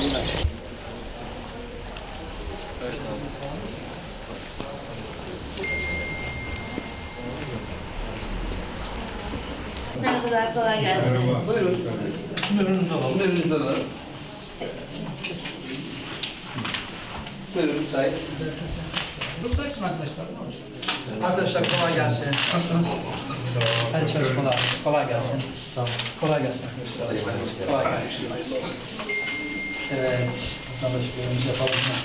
İyi maç. Evet Merhabalar, kolay gelsin. Merhaba. Buyurun. Ürününüzü alalım. Ürününüzü alalım. Buyurun müsait. Doktor için arkadaşlar ne olacak? Arkadaşlar kolay gelsin. Nasılsınız? Her çalışmalar. Kolay gelsin. Sağ olun. Kolay gelsin arkadaşlar. Kolay gelsin. Kolay gelsin. Evet. Vatandaş görevimizi yapalım mı?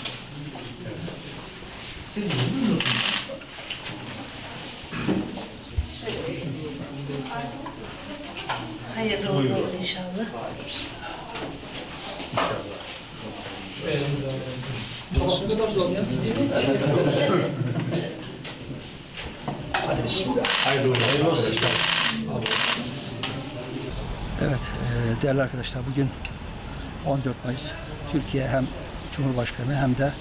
Hayırlı uğurlu olur inşallah. Hadi bismillah. Evet, e, değerli arkadaşlar bugün 14 Mayıs Türkiye hem Cumhurbaşkanı hem de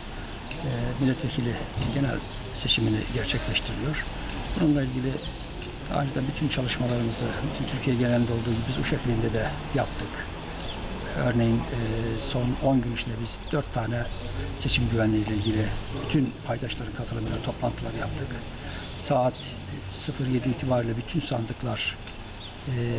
e, milletvekili genel seçimini gerçekleştiriyor. Bununla ilgili daha önceden bütün çalışmalarımızı, bütün Türkiye genelinde olduğu gibi biz Uşak ilinde de yaptık. Örneğin e, son 10 gün içinde biz 4 tane seçim güvenliği ile ilgili bütün paydaşların katılımıyla toplantılar yaptık. Saat 07 itibariyle bütün sandıklar e,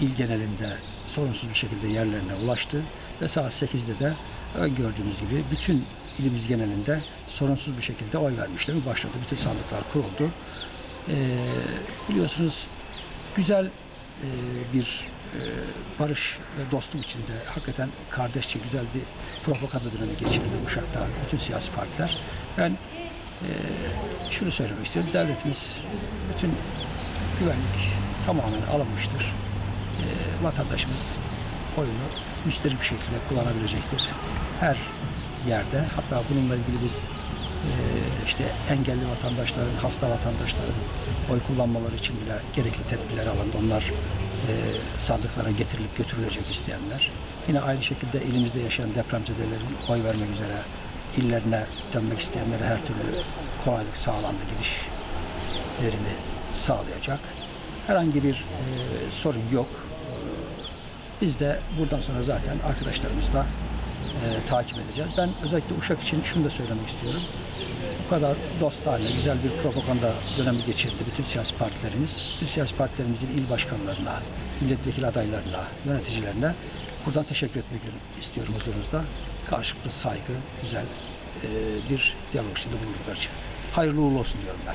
il genelinde sorunsuz bir şekilde yerlerine ulaştı ve saat 8'de de öngördüğümüz gibi bütün ilimiz genelinde sorunsuz bir şekilde oy vermişler başladı. Bütün sandıklar kuruldu. E, biliyorsunuz güzel e, bir e, barış ve dostluk içinde hakikaten kardeşçe güzel bir propaganda dönemi geçirdi Uşak'ta bütün siyasi partiler. Ben e, şunu söylemek istiyorum. Devletimiz bütün güvenlik tamamen alınmıştır. E, vatandaşımız oyunu müsterih bir şekilde kullanabilecektir. Her yerde hatta bununla ilgili biz e, işte engelli vatandaşların, hasta vatandaşların oy kullanmaları için bile gerekli tedbirler alındı. Onlar e, sandıklara getirilip götürülecek isteyenler. Yine aynı şekilde elimizde yaşayan depremzedelerin oy vermek üzere illerine dönmek isteyenlere her türlü kolaylık sağlandı gidişlerini sağlayacak. Herhangi bir e, sorun yok. Biz de buradan sonra zaten arkadaşlarımızla e, takip edeceğiz. Ben özellikle Uşak için şunu da söylemek istiyorum. Bu kadar dostane, güzel bir propaganda dönemi geçirdi bütün siyasi partilerimiz. Bütün siyasi partilerimizin il başkanlarına, milletvekili adaylarına, yöneticilerine buradan teşekkür etmek istiyorum huzurunuzda. Karşılıklı saygı, güzel e, bir diyalog içinde bulundukları için. Hayırlı uğurlu olsun diyorum ben.